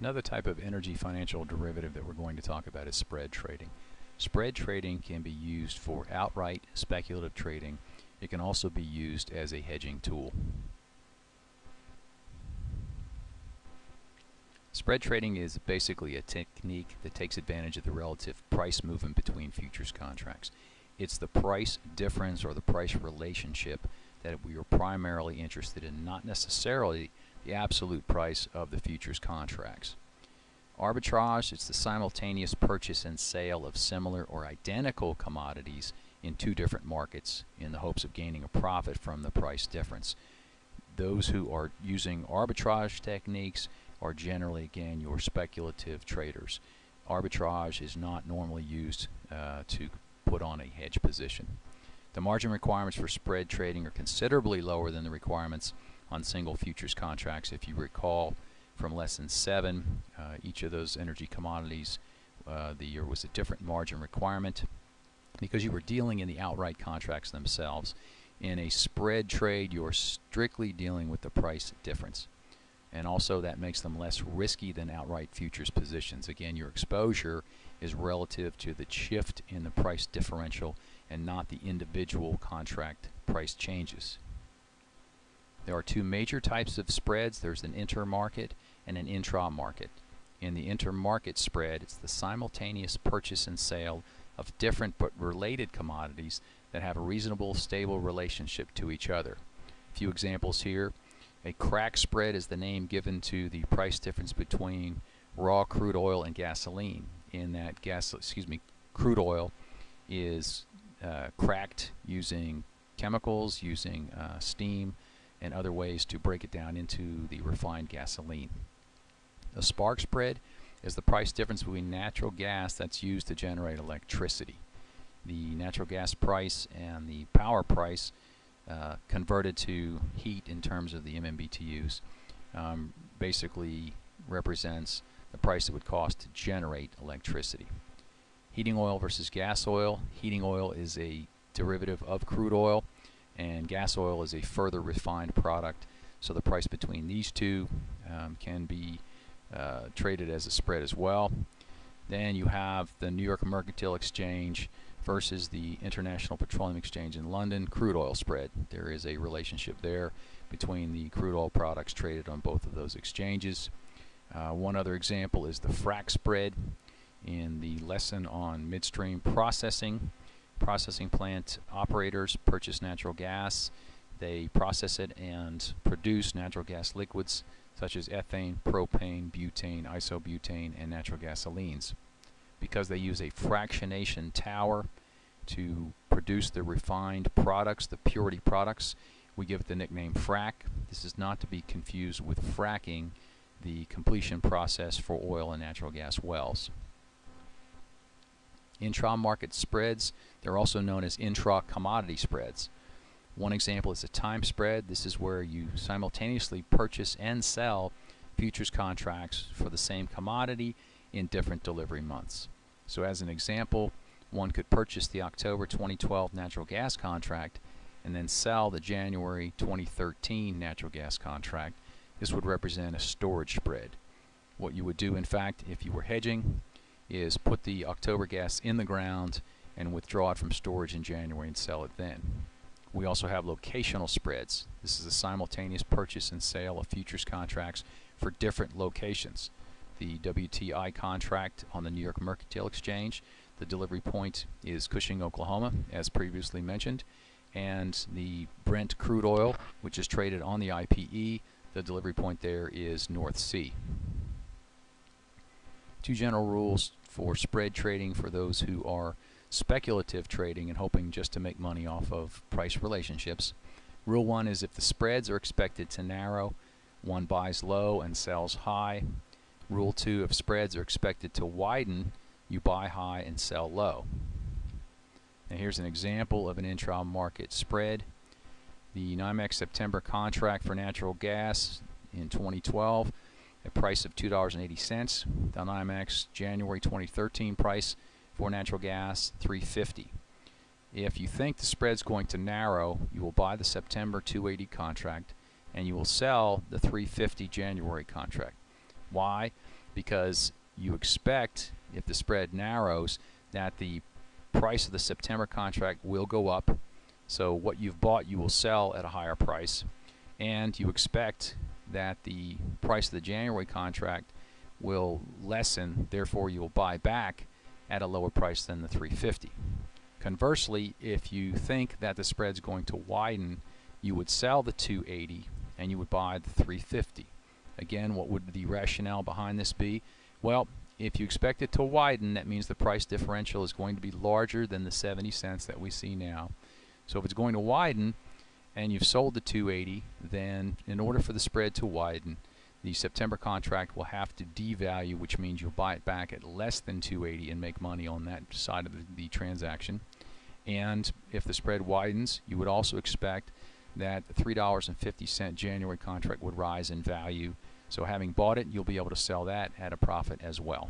Another type of energy financial derivative that we're going to talk about is spread trading. Spread trading can be used for outright speculative trading. It can also be used as a hedging tool. Spread trading is basically a technique that takes advantage of the relative price movement between futures contracts. It's the price difference or the price relationship that we are primarily interested in, not necessarily the absolute price of the futures contracts. Arbitrage, it's the simultaneous purchase and sale of similar or identical commodities in two different markets in the hopes of gaining a profit from the price difference. Those who are using arbitrage techniques are generally, again, your speculative traders. Arbitrage is not normally used uh, to put on a hedge position. The margin requirements for spread trading are considerably lower than the requirements on single futures contracts. If you recall from lesson 7, uh, each of those energy commodities, uh, the year was a different margin requirement because you were dealing in the outright contracts themselves. In a spread trade, you're strictly dealing with the price difference. And also that makes them less risky than outright futures positions. Again, your exposure is relative to the shift in the price differential and not the individual contract price changes. There are two major types of spreads. There's an intermarket and an intra-market. In the intermarket spread, it's the simultaneous purchase and sale of different but related commodities that have a reasonable, stable relationship to each other. A few examples here. A crack spread is the name given to the price difference between raw crude oil and gasoline. In that gas, excuse me, crude oil is uh, cracked using chemicals, using uh, steam, and other ways to break it down into the refined gasoline. A spark spread is the price difference between natural gas that's used to generate electricity. The natural gas price and the power price uh, converted to heat in terms of the MMBTUs um, basically represents the price it would cost to generate electricity. Heating oil versus gas oil. Heating oil is a derivative of crude oil and gas oil is a further refined product. So the price between these two um, can be uh, traded as a spread as well. Then you have the New York Mercantile Exchange versus the International Petroleum Exchange in London crude oil spread. There is a relationship there between the crude oil products traded on both of those exchanges. Uh, one other example is the frac spread in the lesson on midstream processing processing plant operators purchase natural gas. They process it and produce natural gas liquids such as ethane, propane, butane, isobutane, and natural gasolines. Because they use a fractionation tower to produce the refined products, the purity products, we give it the nickname frac. This is not to be confused with fracking, the completion process for oil and natural gas wells. Intra-market spreads, they're also known as intra-commodity spreads. One example is a time spread. This is where you simultaneously purchase and sell futures contracts for the same commodity in different delivery months. So as an example, one could purchase the October 2012 natural gas contract and then sell the January 2013 natural gas contract. This would represent a storage spread. What you would do, in fact, if you were hedging, is put the October gas in the ground and withdraw it from storage in January and sell it then. We also have locational spreads. This is a simultaneous purchase and sale of futures contracts for different locations. The WTI contract on the New York Mercantile Exchange, the delivery point is Cushing, Oklahoma, as previously mentioned, and the Brent crude oil, which is traded on the IPE, the delivery point there is North Sea. Two general rules for spread trading for those who are speculative trading and hoping just to make money off of price relationships. Rule one is if the spreads are expected to narrow, one buys low and sells high. Rule two, if spreads are expected to widen, you buy high and sell low. Now here's an example of an intra-market spread. The NYMEX September contract for natural gas in 2012 a price of $2.80. The NYMEX January 2013 price for natural gas 350. If you think the spread's going to narrow, you will buy the September 280 contract and you will sell the 350 January contract. Why? because you expect if the spread narrows that the price of the September contract will go up. So what you've bought you will sell at a higher price and you expect that the price of the January contract will lessen, therefore you will buy back at a lower price than the 350. Conversely, if you think that the spread's going to widen, you would sell the 280 and you would buy the 350. Again, what would the rationale behind this be? Well, if you expect it to widen, that means the price differential is going to be larger than the 70 cents that we see now. So if it's going to widen and you've sold the 280, then in order for the spread to widen, the September contract will have to devalue, which means you'll buy it back at less than 280 and make money on that side of the, the and if the spread widens, you would also expect that the $3.50 January contract would rise in value. So having bought it, you'll be able to sell that at a profit as well.